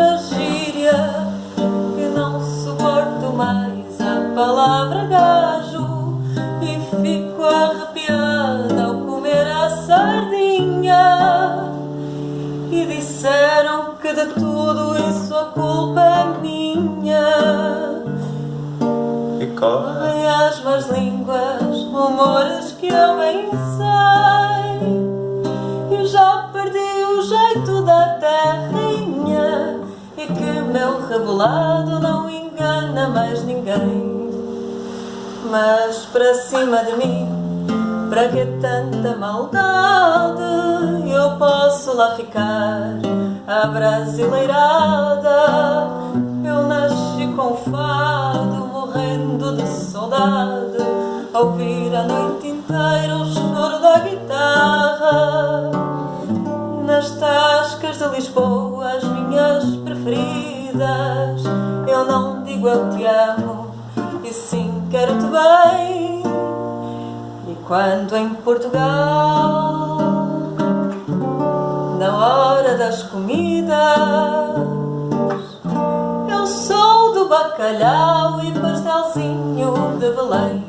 outra gíria que não suporto mais a palavra gajo e fico arrepiada ao comer a sardinha. E disseram que de tudo isso a culpa é minha. E correm as más línguas rumores que eu bem sei que meu rebolado não engana mais ninguém. Mas para cima de mim, para que tanta maldade? Eu posso lá ficar, a brasileirada. Eu nasci com fado, morrendo de saudade, ouvir a noite inteira o choro da guitarra. Nas tascas de Lisboa, eu não digo eu te amo, e sim quero-te bem. E quando em Portugal, na hora das comidas, eu sou do bacalhau e pastelzinho de Belém.